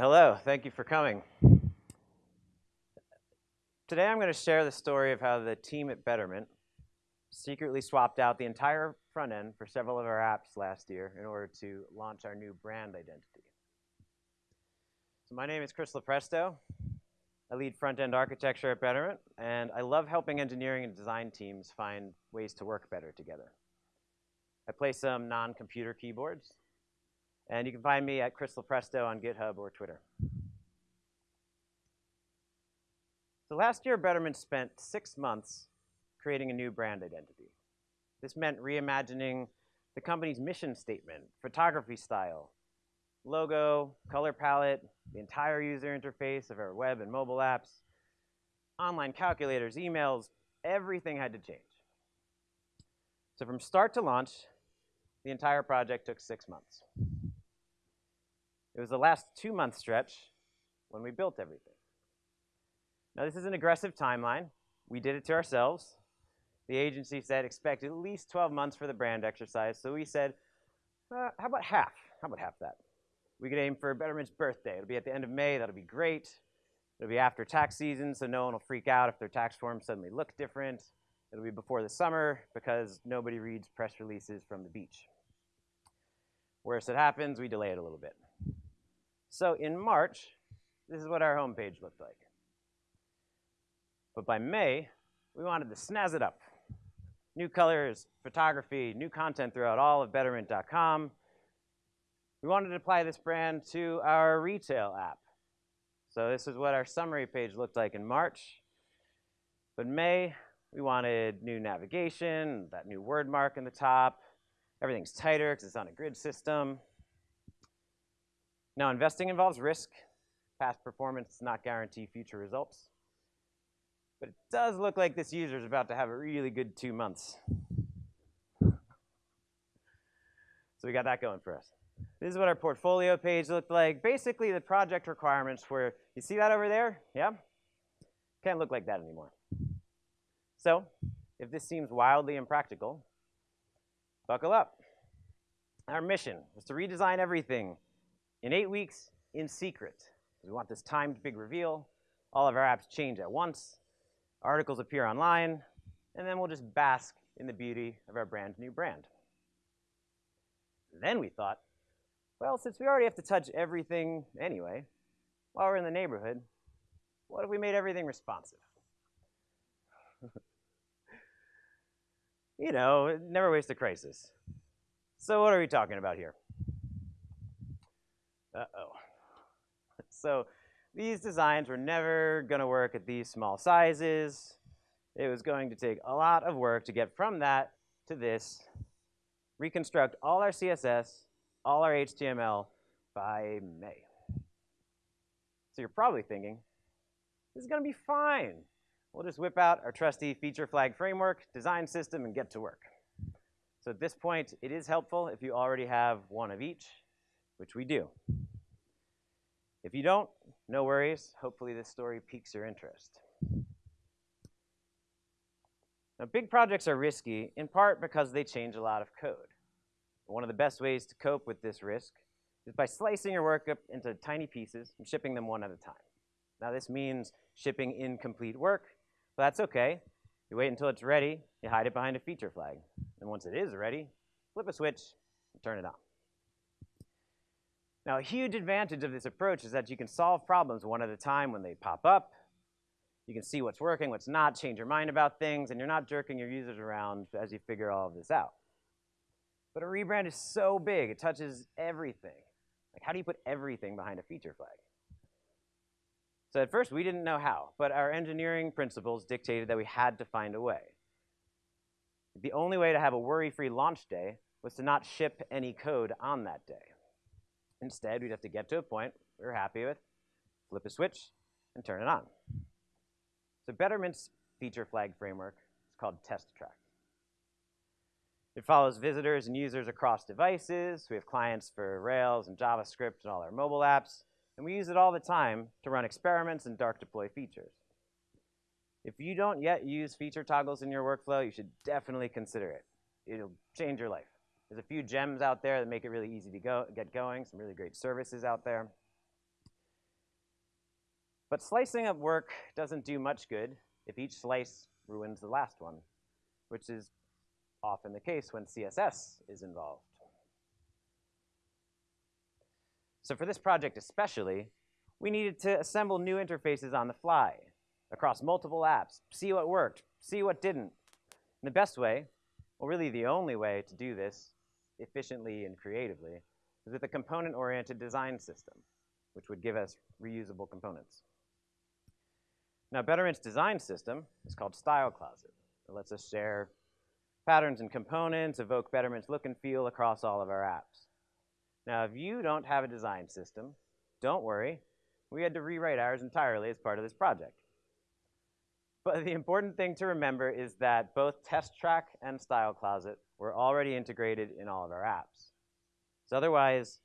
hello. Thank you for coming. Today I'm going to share the story of how the team at Betterment secretly swapped out the entire front end for several of our apps last year in order to launch our new brand identity. So my name is Chris Lopresto. I lead front-end architecture at Betterment, and I love helping engineering and design teams find ways to work better together. I play some non-computer keyboards, and you can find me at Chris Lopresto on GitHub or Twitter. So last year, Betterment spent six months creating a new brand identity. This meant reimagining the company's mission statement, photography style, logo, color palette, the entire user interface of our web and mobile apps, online calculators, emails, everything had to change. So from start to launch, the entire project took six months. It was the last two-month stretch when we built everything. Now, this is an aggressive timeline. We did it to ourselves. The agency said expect at least 12 months for the brand exercise. So we said, uh, how about half? How about half that? We could aim for Betterment's birthday. It'll be at the end of May. That'll be great. It'll be after tax season, so no one will freak out if their tax forms suddenly look different. It'll be before the summer because nobody reads press releases from the beach. Worse it happens, we delay it a little bit. So in March, this is what our homepage looked like. But by May, we wanted to snazz it up. New colors, photography, new content throughout all of Betterment.com. We wanted to apply this brand to our retail app. So this is what our summary page looked like in March. But May, we wanted new navigation, that new word mark in the top. Everything's tighter because it's on a grid system. Now, investing involves risk. Past performance does not guarantee future results. But it does look like this user is about to have a really good two months. So we got that going for us. This is what our portfolio page looked like. Basically, the project requirements were, you see that over there? Yeah? Can't look like that anymore. So if this seems wildly impractical, buckle up. Our mission was to redesign everything in eight weeks in secret. We want this timed big reveal. All of our apps change at once. Articles appear online. And then we'll just bask in the beauty of our brand new brand. Then we thought, well, since we already have to touch everything anyway, while we're in the neighborhood, what if we made everything responsive? you know, never waste a crisis. So what are we talking about here? Uh-oh. So these designs were never going to work at these small sizes. It was going to take a lot of work to get from that to this, reconstruct all our CSS, all our HTML by May. So you're probably thinking, this is going to be fine. We'll just whip out our trusty feature flag framework, design system, and get to work. So at this point, it is helpful if you already have one of each, which we do. If you don't, no worries. Hopefully this story piques your interest. Now, big projects are risky, in part because they change a lot of code. One of the best ways to cope with this risk is by slicing your work up into tiny pieces and shipping them one at a time. Now, this means shipping incomplete work, but that's okay. You wait until it's ready, you hide it behind a feature flag. And once it is ready, flip a switch and turn it on. Now, a huge advantage of this approach is that you can solve problems one at a time when they pop up. You can see what's working, what's not, change your mind about things, and you're not jerking your users around as you figure all of this out. But a rebrand is so big, it touches everything. Like, how do you put everything behind a feature flag? So at first, we didn't know how, but our engineering principles dictated that we had to find a way. The only way to have a worry-free launch day was to not ship any code on that day. Instead, we'd have to get to a point we were happy with, flip a switch, and turn it on. So Betterment's feature flag framework is called Test Track. It follows visitors and users across devices. We have clients for Rails and JavaScript and all our mobile apps. And we use it all the time to run experiments and dark deploy features. If you don't yet use feature toggles in your workflow, you should definitely consider it. It'll change your life. There's a few gems out there that make it really easy to go, get going, some really great services out there. But slicing up work doesn't do much good if each slice ruins the last one, which is often the case when CSS is involved. So for this project especially, we needed to assemble new interfaces on the fly across multiple apps, see what worked, see what didn't. And the best way, well, really the only way to do this efficiently and creatively is with a component-oriented design system, which would give us reusable components. Now, Betterment's design system is called Style Closet. It lets us share patterns and components, evoke Betterment's look and feel across all of our apps. Now, if you don't have a design system, don't worry. We had to rewrite ours entirely as part of this project. But the important thing to remember is that both Test Track and Style Closet were already integrated in all of our apps. So otherwise,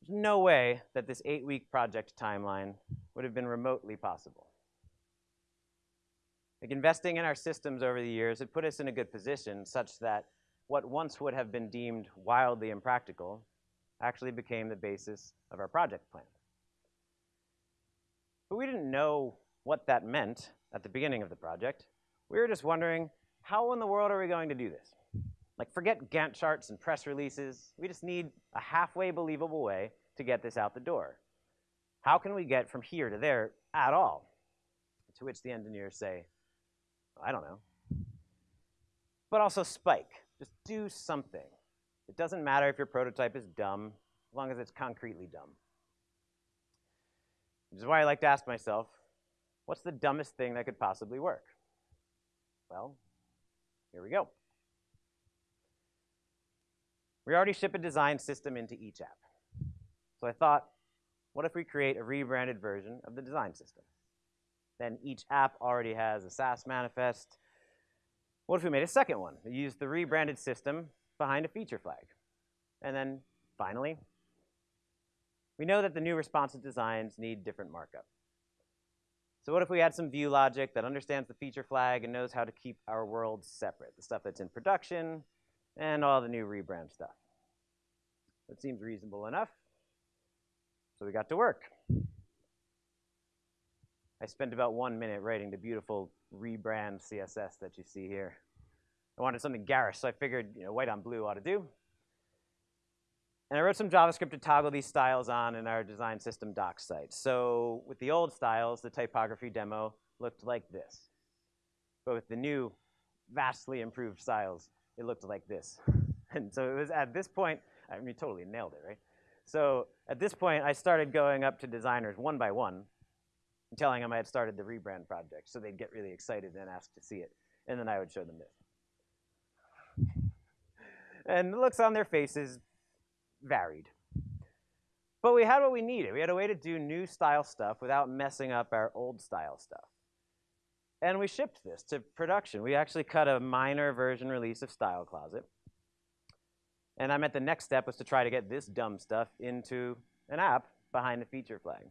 there's no way that this eight-week project timeline would have been remotely possible. Like investing in our systems over the years had put us in a good position such that what once would have been deemed wildly impractical actually became the basis of our project plan. But we didn't know what that meant at the beginning of the project. We were just wondering, how in the world are we going to do this? Like, forget Gantt charts and press releases. We just need a halfway believable way to get this out the door. How can we get from here to there at all? To which the engineers say, I don't know. But also spike. Just do something. It doesn't matter if your prototype is dumb, as long as it's concretely dumb. Which is why I like to ask myself, what's the dumbest thing that could possibly work? Well, here we go. We already ship a design system into each app. So I thought, what if we create a rebranded version of the design system? Then each app already has a Sass manifest. What if we made a second one that used the rebranded system behind a feature flag? And then finally, we know that the new responsive designs need different markup. So what if we add some view logic that understands the feature flag and knows how to keep our worlds separate, the stuff that's in production and all the new rebrand stuff? That seems reasonable enough. So we got to work. I spent about one minute writing the beautiful rebrand CSS that you see here. I wanted something garish, so I figured you know, white on blue ought to do. And I wrote some JavaScript to toggle these styles on in our design system docs site. So with the old styles, the typography demo looked like this. But with the new, vastly improved styles, it looked like this. and so it was at this point, I mean, totally nailed it, right? So at this point, I started going up to designers one by one telling them I had started the rebrand project. So they'd get really excited and ask to see it. And then I would show them this. and the looks on their faces varied. But we had what we needed. We had a way to do new style stuff without messing up our old style stuff. And we shipped this to production. We actually cut a minor version release of Style Closet. And I meant the next step was to try to get this dumb stuff into an app behind the feature flag.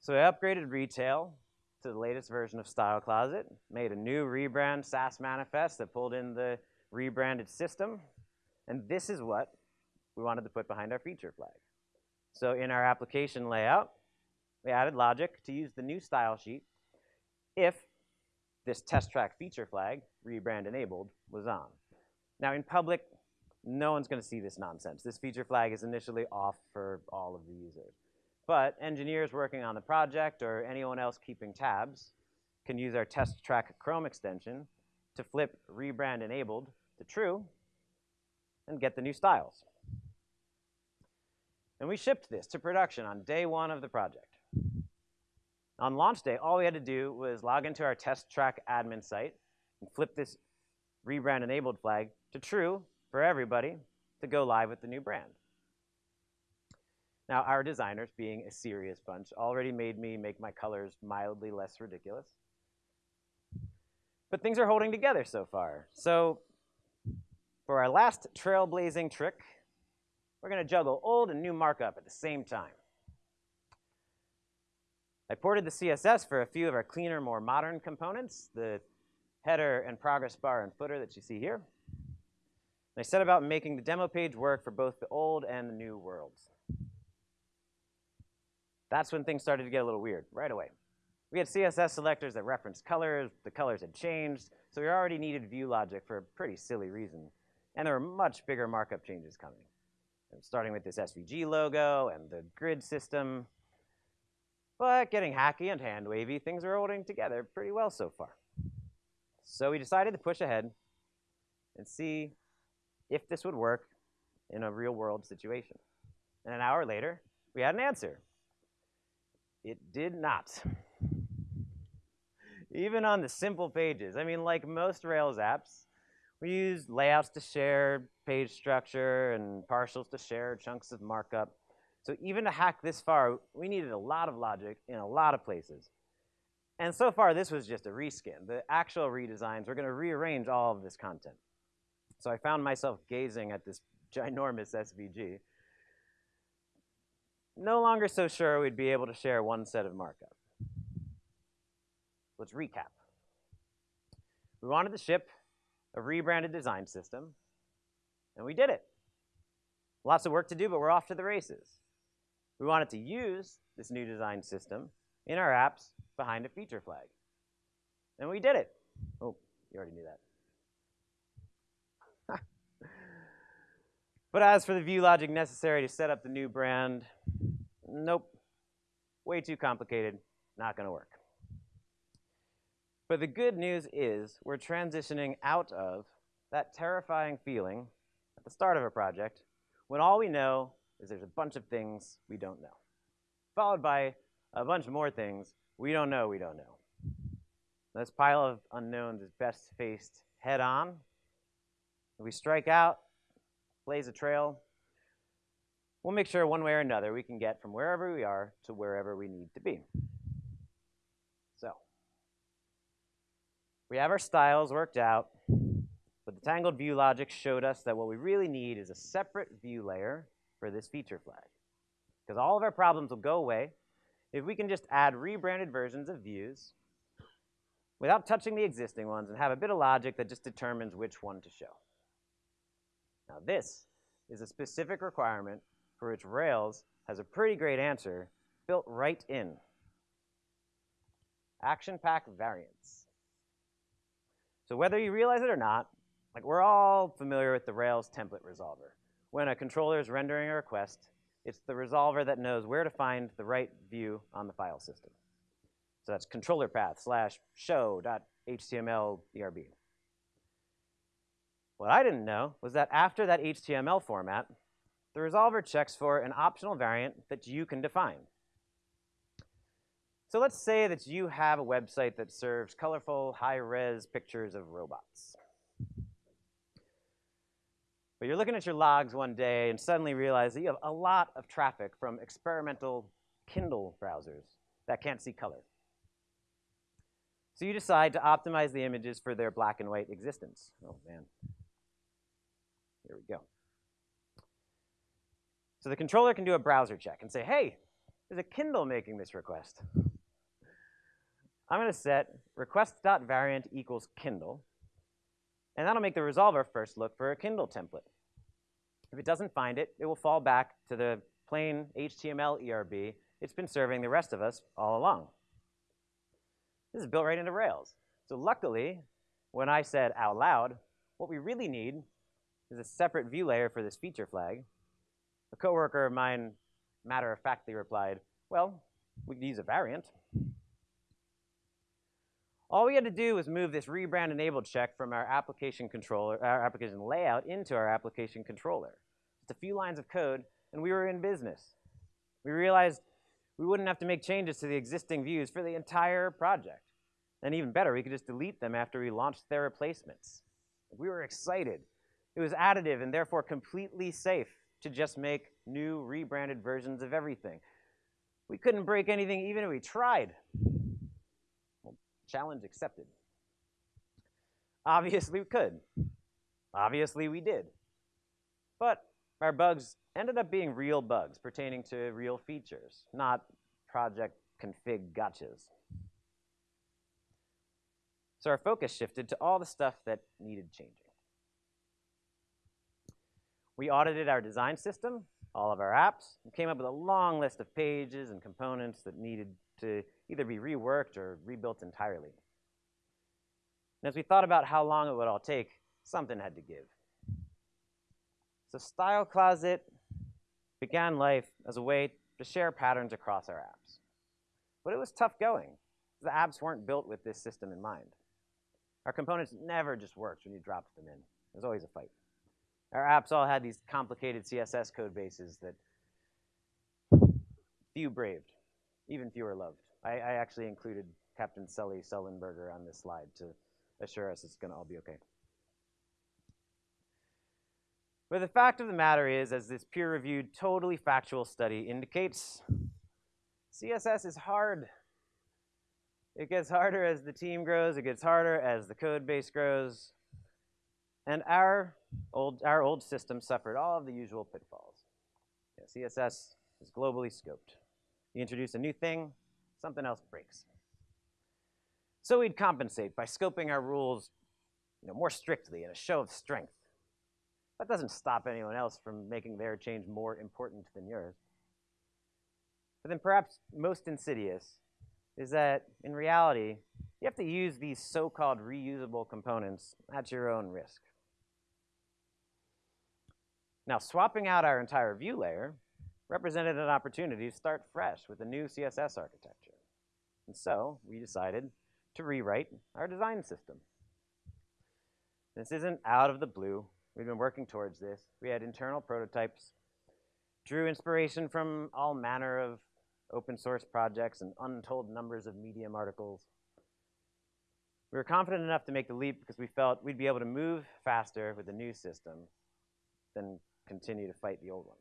So I upgraded retail to the latest version of Style Closet, made a new rebrand Sass manifest that pulled in the rebranded system, and this is what we wanted to put behind our feature flag. So in our application layout, we added logic to use the new style sheet if this test track feature flag, rebrand enabled, was on. Now in public, no one's going to see this nonsense. This feature flag is initially off for all of the users. But engineers working on the project or anyone else keeping tabs can use our test track Chrome extension to flip rebrand enabled to true and get the new styles. And we shipped this to production on day one of the project. On launch day, all we had to do was log into our test track admin site and flip this rebrand enabled flag to true for everybody to go live with the new brand. Now, our designers, being a serious bunch, already made me make my colors mildly less ridiculous. But things are holding together so far. So for our last trailblazing trick, we're going to juggle old and new markup at the same time. I ported the CSS for a few of our cleaner, more modern components, the header and progress bar and footer that you see here. And I set about making the demo page work for both the old and the new worlds. That's when things started to get a little weird, right away. We had CSS selectors that referenced colors, the colors had changed, so we already needed view logic for a pretty silly reason. And there were much bigger markup changes coming. Starting with this SVG logo and the grid system. But getting hacky and hand wavy, things are holding together pretty well so far. So we decided to push ahead and see if this would work in a real world situation. And an hour later, we had an answer. It did not. Even on the simple pages. I mean, like most Rails apps, we use layouts to share page structure and partials to share chunks of markup. So even to hack this far, we needed a lot of logic in a lot of places. And so far, this was just a reskin. The actual redesigns, we're going to rearrange all of this content. So I found myself gazing at this ginormous SVG. No longer so sure we'd be able to share one set of markup. Let's recap. We wanted to ship a rebranded design system, and we did it. Lots of work to do, but we're off to the races. We wanted to use this new design system in our apps behind a feature flag. And we did it. Oh, you already knew that. but as for the view logic necessary to set up the new brand, nope. Way too complicated, not gonna work. But the good news is we're transitioning out of that terrifying feeling at the start of a project when all we know is there's a bunch of things we don't know, followed by a bunch more things we don't know we don't know. This pile of unknowns is best faced head on. We strike out, blaze a trail, we'll make sure one way or another we can get from wherever we are to wherever we need to be. So, we have our styles worked out, but the tangled view logic showed us that what we really need is a separate view layer for this feature flag. Because all of our problems will go away if we can just add rebranded versions of views without touching the existing ones and have a bit of logic that just determines which one to show. Now this is a specific requirement for which Rails has a pretty great answer built right in. Action pack variants. So whether you realize it or not, like we're all familiar with the Rails template resolver. When a controller is rendering a request, it's the resolver that knows where to find the right view on the file system. So that's controller path slash show.html erb. What I didn't know was that after that HTML format, the resolver checks for an optional variant that you can define. So let's say that you have a website that serves colorful, high-res pictures of robots. But you're looking at your logs one day and suddenly realize that you have a lot of traffic from experimental Kindle browsers that can't see color. So you decide to optimize the images for their black and white existence. Oh, man. Here we go. So the controller can do a browser check and say, hey, is a Kindle making this request. I'm going to set request.variant equals Kindle, and that'll make the resolver first look for a Kindle template. If it doesn't find it, it will fall back to the plain HTML ERB it's been serving the rest of us all along. This is built right into Rails. So luckily, when I said out loud, what we really need is a separate view layer for this feature flag, a coworker of mine matter-of-factly replied, well, we could use a variant. All we had to do was move this rebrand enabled check from our application controller, our application layout into our application controller. Just a few lines of code, and we were in business. We realized we wouldn't have to make changes to the existing views for the entire project. And even better, we could just delete them after we launched their replacements. We were excited. It was additive and therefore completely safe to just make new rebranded versions of everything. We couldn't break anything even if we tried. Challenge accepted. Obviously, we could. Obviously, we did. But our bugs ended up being real bugs pertaining to real features, not project config gotchas. So our focus shifted to all the stuff that needed changing. We audited our design system, all of our apps and came up with a long list of pages and components that needed to either be reworked or rebuilt entirely. And as we thought about how long it would all take, something had to give. So Style Closet began life as a way to share patterns across our apps. But it was tough going. The apps weren't built with this system in mind. Our components never just worked when you dropped them in. There was always a fight. Our apps all had these complicated CSS code bases that few braved, even fewer loved. I, I actually included Captain Sully Sullenberger on this slide to assure us it's going to all be okay. But the fact of the matter is, as this peer-reviewed, totally factual study indicates, CSS is hard. It gets harder as the team grows. It gets harder as the code base grows. And our old, our old system suffered all of the usual pitfalls. Yeah, CSS is globally scoped. You introduce a new thing, something else breaks. So we'd compensate by scoping our rules you know, more strictly in a show of strength. That doesn't stop anyone else from making their change more important than yours. But then perhaps most insidious is that in reality, you have to use these so-called reusable components at your own risk. Now, swapping out our entire view layer represented an opportunity to start fresh with a new CSS architecture. And so we decided to rewrite our design system. This isn't out of the blue. We've been working towards this. We had internal prototypes, drew inspiration from all manner of open source projects and untold numbers of Medium articles. We were confident enough to make the leap because we felt we'd be able to move faster with the new system than continue to fight the old one.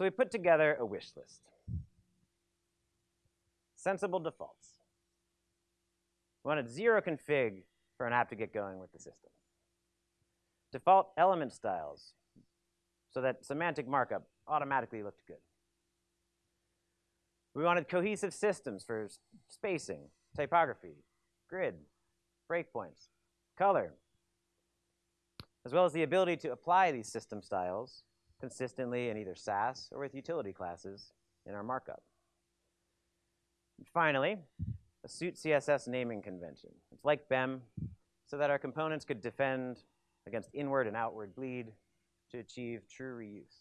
So we put together a wish list. Sensible defaults. We wanted zero config for an app to get going with the system default element styles so that semantic markup automatically looked good. We wanted cohesive systems for spacing, typography, grid, breakpoints, color, as well as the ability to apply these system styles consistently in either Sass or with utility classes in our markup. And finally, a suit CSS naming convention. It's like BEM, so that our components could defend against inward and outward bleed to achieve true reuse.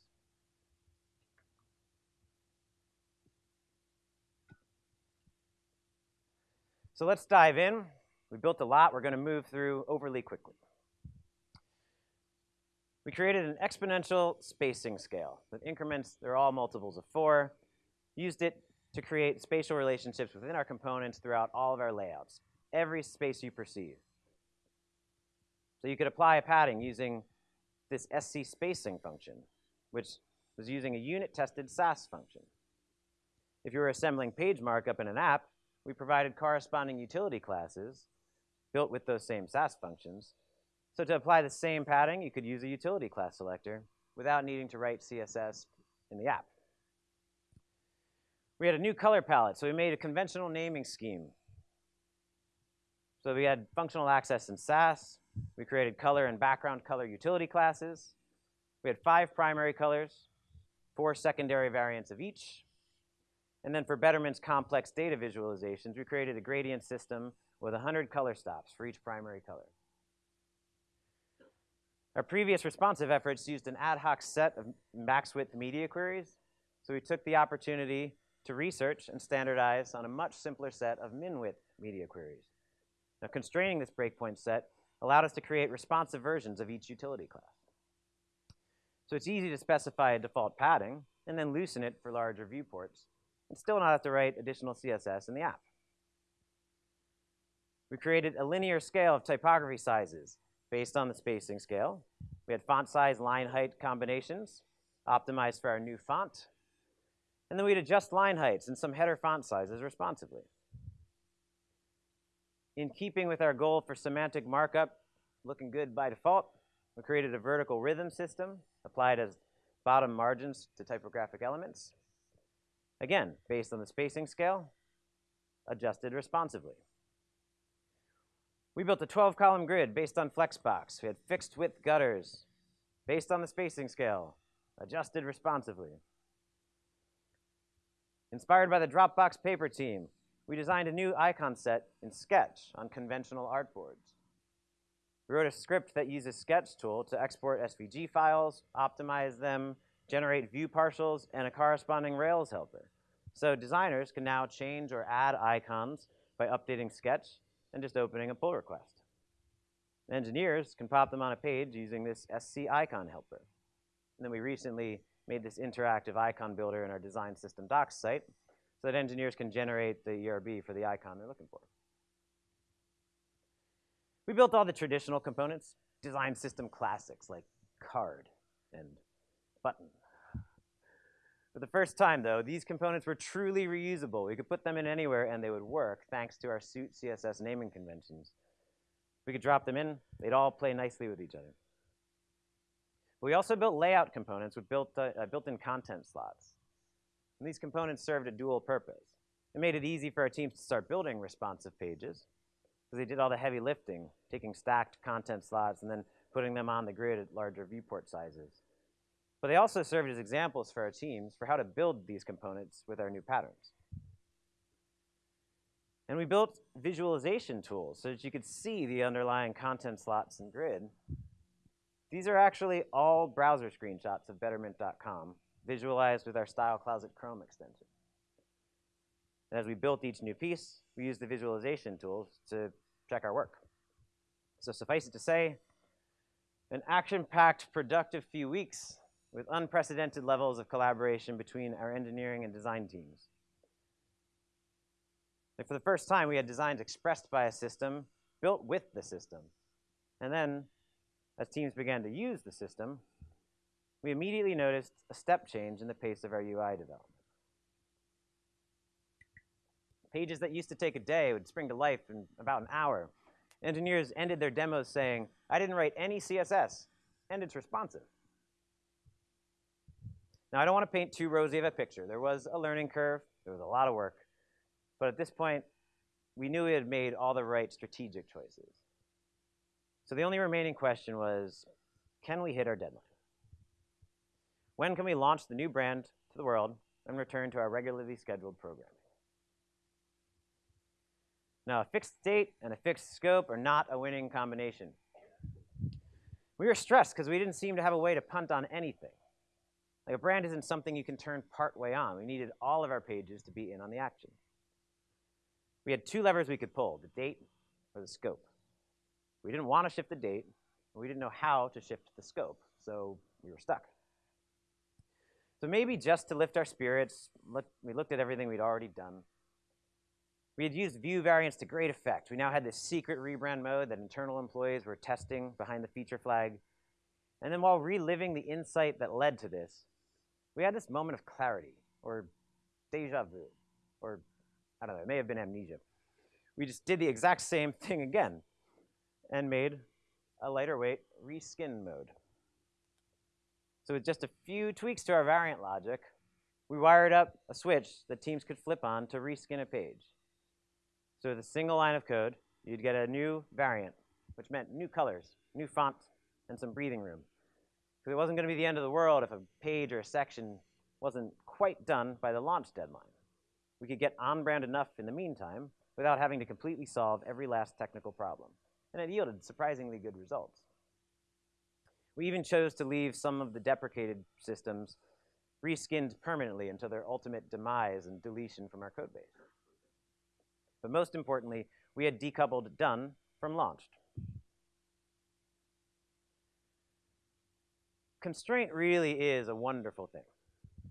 So let's dive in. We built a lot. We're going to move through overly quickly. We created an exponential spacing scale with increments, they're all multiples of four. Used it to create spatial relationships within our components throughout all of our layouts, every space you perceive. So you could apply a padding using this SC spacing function, which was using a unit-tested Sass function. If you were assembling page markup in an app, we provided corresponding utility classes built with those same Sass functions. So to apply the same padding, you could use a utility class selector without needing to write CSS in the app. We had a new color palette, so we made a conventional naming scheme. So we had functional access in Sass, we created color and background color utility classes. We had five primary colors, four secondary variants of each. And then for Betterment's complex data visualizations, we created a gradient system with 100 color stops for each primary color. Our previous responsive efforts used an ad hoc set of max width media queries. So we took the opportunity to research and standardize on a much simpler set of min width media queries. Now constraining this breakpoint set allowed us to create responsive versions of each utility class. So it's easy to specify a default padding and then loosen it for larger viewports and still not have to write additional CSS in the app. We created a linear scale of typography sizes based on the spacing scale. We had font size, line height combinations optimized for our new font. And then we'd adjust line heights and some header font sizes responsively. In keeping with our goal for semantic markup, looking good by default, we created a vertical rhythm system applied as bottom margins to typographic elements. Again, based on the spacing scale, adjusted responsively. We built a 12-column grid based on Flexbox. We had fixed width gutters based on the spacing scale, adjusted responsively. Inspired by the Dropbox paper team, we designed a new icon set in Sketch on conventional artboards. We wrote a script that uses Sketch tool to export SVG files, optimize them, generate view partials, and a corresponding Rails helper. So designers can now change or add icons by updating Sketch and just opening a pull request. Engineers can pop them on a page using this SC icon helper. And then we recently made this interactive icon builder in our design system docs site so that engineers can generate the ERB for the icon they're looking for. We built all the traditional components, design system classics like card and button. For the first time, though, these components were truly reusable. We could put them in anywhere and they would work thanks to our suit CSS naming conventions. We could drop them in, they'd all play nicely with each other. We also built layout components with built, uh, uh, built-in content slots. And these components served a dual purpose. It made it easy for our teams to start building responsive pages, because they did all the heavy lifting, taking stacked content slots and then putting them on the grid at larger viewport sizes. But they also served as examples for our teams for how to build these components with our new patterns. And we built visualization tools so that you could see the underlying content slots and grid. These are actually all browser screenshots of betterment.com, visualized with our Style Closet Chrome extension. And as we built each new piece, we used the visualization tools to check our work. So suffice it to say, an action-packed, productive few weeks with unprecedented levels of collaboration between our engineering and design teams. For the first time, we had designs expressed by a system, built with the system. And then, as teams began to use the system, we immediately noticed a step change in the pace of our UI development. Pages that used to take a day would spring to life in about an hour. Engineers ended their demos saying, I didn't write any CSS, and it's responsive. Now, I don't want to paint too rosy of a picture. There was a learning curve. There was a lot of work. But at this point, we knew we had made all the right strategic choices. So the only remaining question was, can we hit our deadline? When can we launch the new brand to the world and return to our regularly scheduled programming? Now, a fixed date and a fixed scope are not a winning combination. We were stressed because we didn't seem to have a way to punt on anything. Like a brand isn't something you can turn partway on. We needed all of our pages to be in on the action. We had two levers we could pull, the date or the scope. We didn't want to shift the date, and we didn't know how to shift the scope, so we were stuck. So maybe just to lift our spirits, we looked at everything we'd already done. We had used view variants to great effect. We now had this secret rebrand mode that internal employees were testing behind the feature flag. And then while reliving the insight that led to this, we had this moment of clarity, or deja vu, or I don't know, it may have been amnesia. We just did the exact same thing again and made a lighter weight reskin mode. So with just a few tweaks to our variant logic, we wired up a switch that teams could flip on to reskin a page. So with a single line of code, you'd get a new variant, which meant new colors, new font, and some breathing room. Because it wasn't going to be the end of the world if a page or a section wasn't quite done by the launch deadline. We could get on-brand enough in the meantime without having to completely solve every last technical problem. And it yielded surprisingly good results. We even chose to leave some of the deprecated systems reskinned permanently until their ultimate demise and deletion from our code base. But most importantly, we had decoupled done from launched. Constraint really is a wonderful thing.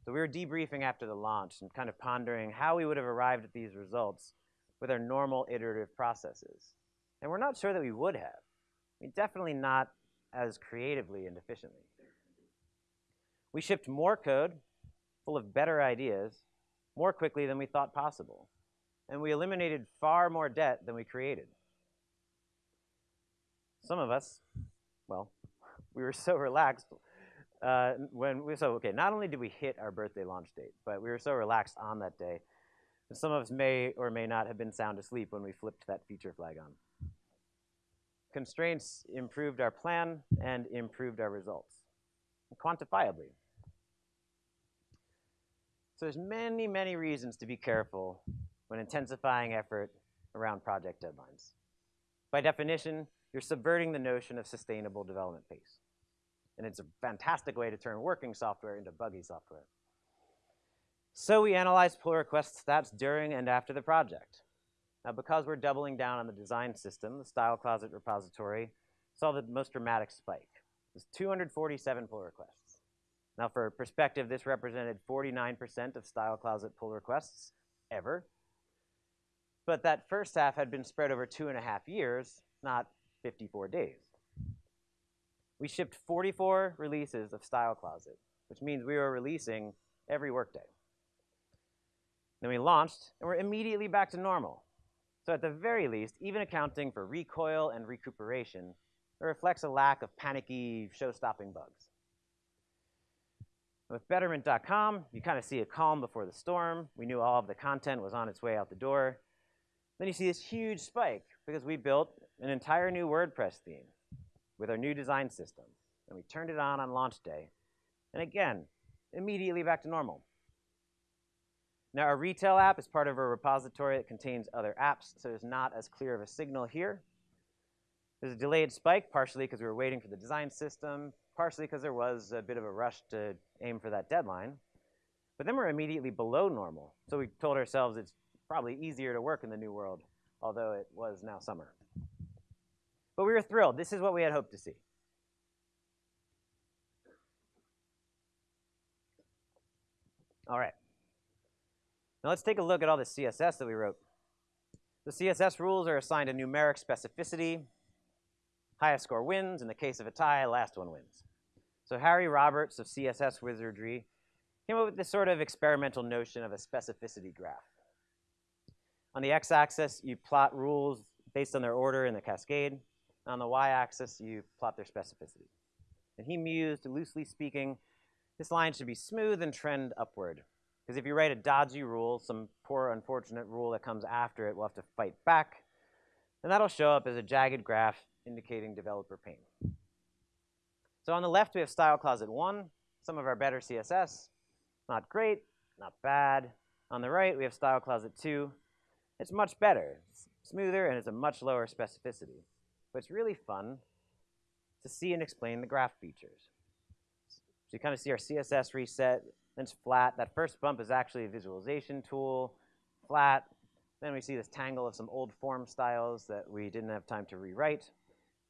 So we were debriefing after the launch and kind of pondering how we would have arrived at these results with our normal iterative processes. And we're not sure that we would have. I mean, definitely not as creatively and efficiently. We shipped more code full of better ideas more quickly than we thought possible. And we eliminated far more debt than we created. Some of us, well, we were so relaxed uh, when we, so okay, not only did we hit our birthday launch date, but we were so relaxed on that day. Some of us may or may not have been sound asleep when we flipped that feature flag on. Constraints improved our plan and improved our results. quantifiably. So there's many, many reasons to be careful when intensifying effort around project deadlines. By definition, you're subverting the notion of sustainable development pace. And it's a fantastic way to turn working software into buggy software. So we analyzed pull request stats during and after the project. Now, because we're doubling down on the design system, the Style Closet repository saw the most dramatic spike. It was 247 pull requests. Now, for perspective, this represented 49% of Style Closet pull requests ever. But that first half had been spread over two and a half years, not 54 days. We shipped 44 releases of Style Closet, which means we were releasing every workday. Then we launched, and we're immediately back to normal. So at the very least, even accounting for recoil and recuperation, it reflects a lack of panicky, show-stopping bugs. With Betterment.com, you kind of see a calm before the storm. We knew all of the content was on its way out the door. Then you see this huge spike because we built an entire new WordPress theme with our new design system. And we turned it on on launch day. And again, immediately back to normal. Now, our retail app is part of a repository that contains other apps, so there's not as clear of a signal here. There's a delayed spike, partially because we were waiting for the design system, partially because there was a bit of a rush to aim for that deadline. But then we're immediately below normal. So we told ourselves it's probably easier to work in the new world, although it was now summer. But we were thrilled. This is what we had hoped to see. All right. Now let's take a look at all the CSS that we wrote. The CSS rules are assigned a numeric specificity. Highest score wins. In the case of a tie, last one wins. So Harry Roberts of CSS Wizardry came up with this sort of experimental notion of a specificity graph. On the x-axis, you plot rules based on their order in the cascade. On the y-axis, you plot their specificity. And he mused, loosely speaking, this line should be smooth and trend upward. Because if you write a dodgy rule, some poor unfortunate rule that comes after it we'll have to fight back, and that'll show up as a jagged graph indicating developer pain. So on the left, we have Style Closet 1, some of our better CSS. Not great, not bad. On the right, we have Style Closet 2. It's much better. It's smoother, and it's a much lower specificity. But it's really fun to see and explain the graph features. So you kind of see our CSS reset, then it's flat. That first bump is actually a visualization tool, flat. Then we see this tangle of some old form styles that we didn't have time to rewrite.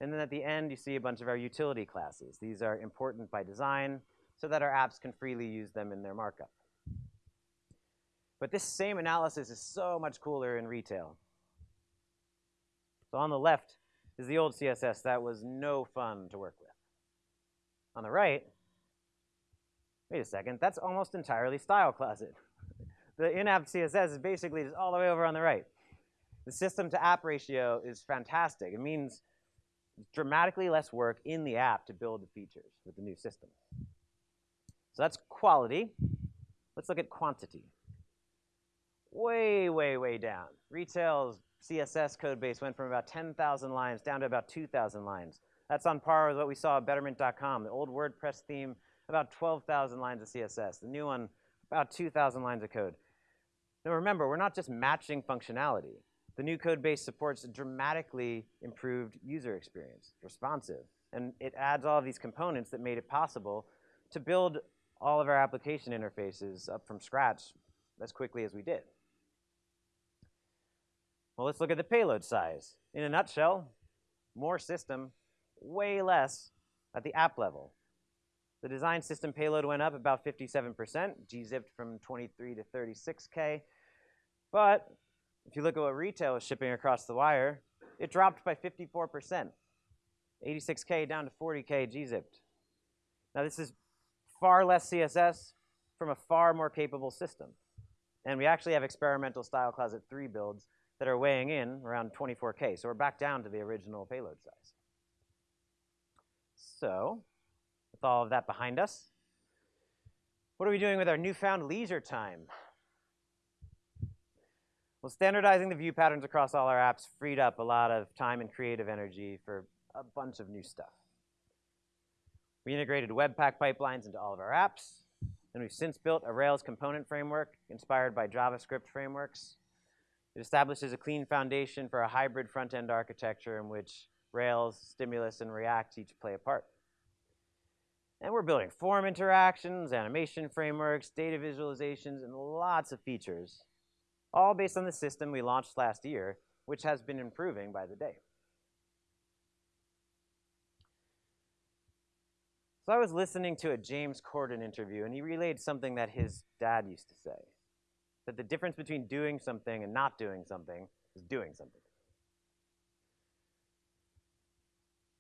And then at the end, you see a bunch of our utility classes. These are important by design so that our apps can freely use them in their markup. But this same analysis is so much cooler in retail. So on the left is the old CSS that was no fun to work with. On the right Wait a second, that's almost entirely Style Closet. the in-app CSS is basically just all the way over on the right. The system to app ratio is fantastic. It means dramatically less work in the app to build the features with the new system. So that's quality. Let's look at quantity. Way, way, way down. Retail's CSS code base went from about 10,000 lines down to about 2,000 lines. That's on par with what we saw at Betterment.com. The old WordPress theme about 12,000 lines of CSS. The new one, about 2,000 lines of code. Now remember, we're not just matching functionality. The new code base supports a dramatically improved user experience, responsive. And it adds all of these components that made it possible to build all of our application interfaces up from scratch as quickly as we did. Well, let's look at the payload size. In a nutshell, more system, way less at the app level. The design system payload went up about 57%, gzipped from 23 to 36K. But if you look at what retail is shipping across the wire, it dropped by 54%, 86K down to 40K gzipped. Now this is far less CSS from a far more capable system. And we actually have experimental Style Closet 3 builds that are weighing in around 24K. So we're back down to the original payload size. So with all of that behind us. What are we doing with our newfound leisure time? Well, standardizing the view patterns across all our apps freed up a lot of time and creative energy for a bunch of new stuff. We integrated Webpack pipelines into all of our apps, and we've since built a Rails component framework inspired by JavaScript frameworks. It establishes a clean foundation for a hybrid front-end architecture in which Rails, Stimulus, and React each play a part. And we're building form interactions, animation frameworks, data visualizations, and lots of features, all based on the system we launched last year, which has been improving by the day. So I was listening to a James Corden interview, and he relayed something that his dad used to say, that the difference between doing something and not doing something is doing something.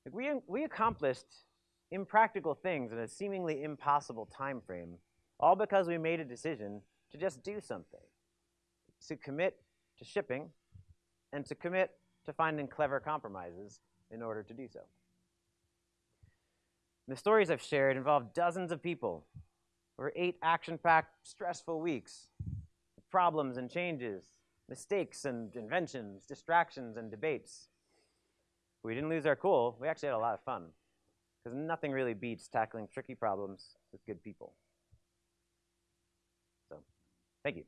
Like we, we accomplished impractical things in a seemingly impossible time frame, all because we made a decision to just do something, to commit to shipping, and to commit to finding clever compromises in order to do so. The stories I've shared involve dozens of people over eight action-packed, stressful weeks, problems and changes, mistakes and inventions, distractions and debates. We didn't lose our cool. We actually had a lot of fun because nothing really beats tackling tricky problems with good people. So, thank you.